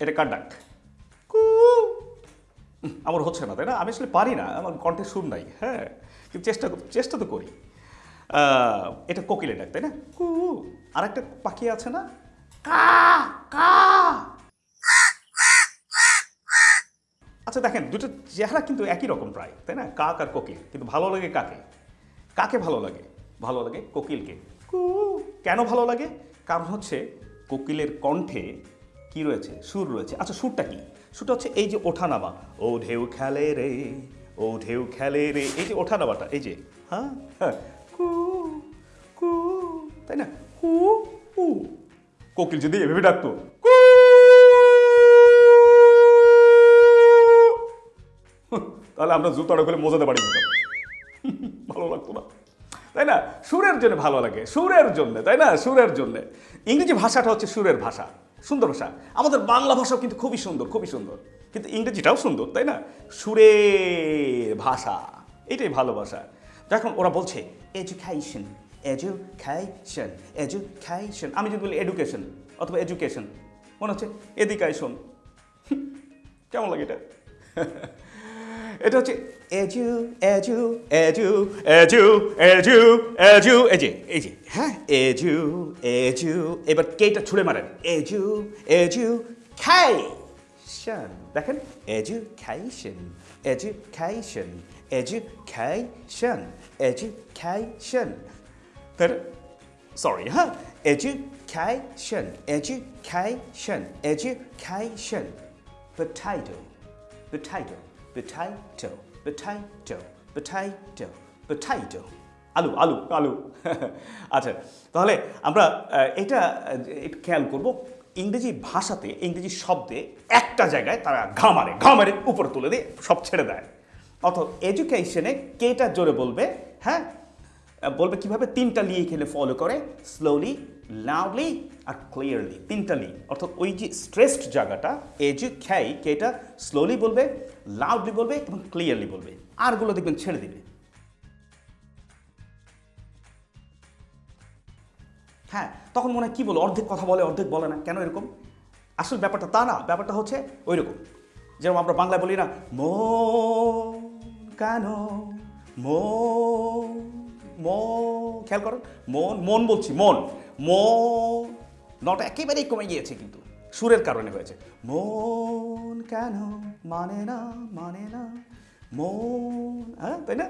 এটা কার ডাক? কু। আমার হচ্ছে না, তাই না? আমি আসলে পারি না, আমার কণ্ঠে সুর নাই হ্যাঁ? কিন্তু চেষ্টা চেষ্টা তো করি। এটা কোকিলের ডাক, তাই না? কু। আর একটা পাখি আছে না? কা কা। আচ্ছা দেখেন, দুটো চেহারা কিন্তু একই রকম প্রায়, তাই না? কাক আর কোকিল, কিন্তু ভালো লাগে কাকে? কাকে ভালো লাগে? ভালো লাগে কোকিলকে। কু। কেন ভালো লাগে? কারণ হচ্ছে কোকিলের কণ্ঠে কি রয়েছে? সুর রয়েছে। আচ্ছা সুরটা কি? সুরটা হচ্ছে এই যে ওঠানামা। ও ঢেউ খেলে রে, ও ঢেউ খেলে রে। এই যে ওঠানামাটা, এই যে হ্যাঁ? হ্যাঁ। তাই না? কোকিল যদি এভাবে ডাকতো তাহলে আমরা জুতোটা করে মোজাতে পারি। ভালো লাগতো না। তাই না? সুরের জন্য ভালো লাগে, সুরের জন্য, তাই না? সুরের জন্য। ইংরেজি ভাষাটা হচ্ছে সুরের ভাষা। সুন্দর ভাষা আমাদের বাংলা ভাষাও কিন্তু খুবই সুন্দর খুবই সুন্দর। কিন্তু ইংরেজিটাও সুন্দর, তাই না? সুরে ভাষা, এটাই ভালো ভাষা। দেখুন ওরা বলছে এডুকেশন এডুকেশন এডুকেশন আমি যদি বলি এডুকেশন অথবা এডুকেশন মনে হচ্ছে, এদিকে শোন। কেমন লাগে এটা? এটা হচ্ছে এজু এজু এজু এজু এজু এজু এই যে এই যে হ্যাঁ এজু এজু এবার কেটা ছুড়ে মারেন এজু এজু খাই দেখেন এডুকেশন এডুকেশন এডুকেশন এডুকেশন তার সরি হ্যাঁ education education education potato potato potato potato potato potato. আলু আলু আলু আচ্ছা তাহলে আমরা এটা খেয়াল করব, ইংরেজি ভাষাতে, ইংরেজি শব্দে একটা জায়গায় তারা ঘামারে ঘামারে উপরে তুলে দিয়ে সব ছেড়ে দেয়। অর্থাৎ এডুকেশনে কেটা জোরে বলবে? হ্যাঁ বলবে কীভাবে তিনটা লি এখানে ফলো করে? স্লোলি লাউডলি আর ক্লিয়ারলি তিনটা লি। অর্থাৎ ওই যে স্ট্রেসড জায়গাটা এ যে খ্যাই কেটা স্লোলি বলবে লাউডলি বলবে এবং ক্লিয়ারলি বলবে। আরগুলো দেখবেন ছেড়ে দিবে। হ্যাঁ তখন মনে হয় কী বলো? অর্ধেক কথা বলে, অর্ধেক বলে না। কেন এরকম? আসল ব্যাপারটা তা না, ব্যাপারটা হচ্ছে ওই রকম যেরকম আমরা বাংলায় বলি না, মন কেন? মন মন খেয়াল করুন মন মন বলছি মন। মন নটা একেবারেই কমে গিয়েছে কিন্তু সুরের কারণে হয়েছে। মন কেন মানে না মানে না? মন হ্যাঁ তাই না?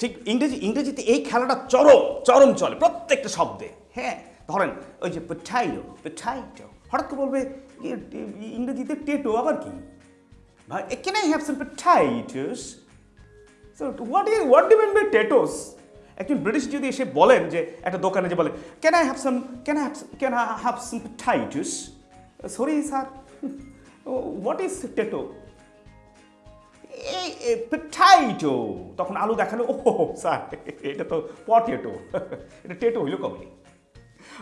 ঠিক ইংরেজি ইংরেজিতে এই খেলাটা চরম চরম চলে প্রত্যেকটা শব্দে। হ্যাঁ ধরেন ওই যে পেঠাইলো পেঠাইটো হঠাৎ করে বলবে ইয়ে, ইংরেজিতে টেটো আবার কি? ভাই can I have some potatoes is what do mean by tatoes একজন ব্রিটিশ যদি এসে বলেন যে একটা দোকানে যে বলে can I have some can have can I have some tatoes sorry sir what is tato এই পেঠাইটো তখন আলু দেখাল ও স্যার এটা তো পটেটো এটা টেটো হইল কবে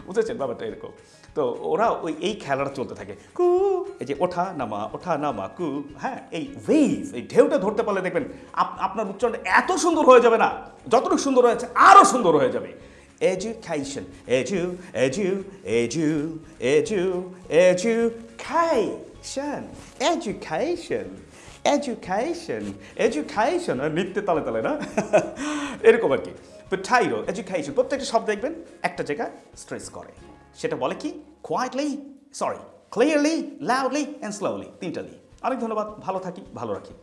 বুঝেছেন ব্যাপারটা এরকম। তো ওরা ওই এই খেলাটা চলতে থাকে। কু, এই যে ওঠা, নামা ওঠা, নামা, কু হ্যাঁ এই ওয়েভ এই ঢেউটা ধরতে পারলে দেখবেন আপ- আপনার উচ্চারণ এত সুন্দর হয়ে যাবে না, যতটুকু সুন্দর হয়েছে আরও সুন্দর হয়ে যাবে। Education edu edu edu edu education education education education. নিত্যে তালে তালে না? এরকম আর কি। তো পোটাইরো এডুকেশন প্রত্যেকটা শব্দ দেখবেন একটা জায়গা স্ট্রেস করে। সেটা বলে কি? Quietly sorry clearly loudly and slowly তিনটা লি অনেক ধন্যবাদ। ভালো থাকি, ভালো রাখি।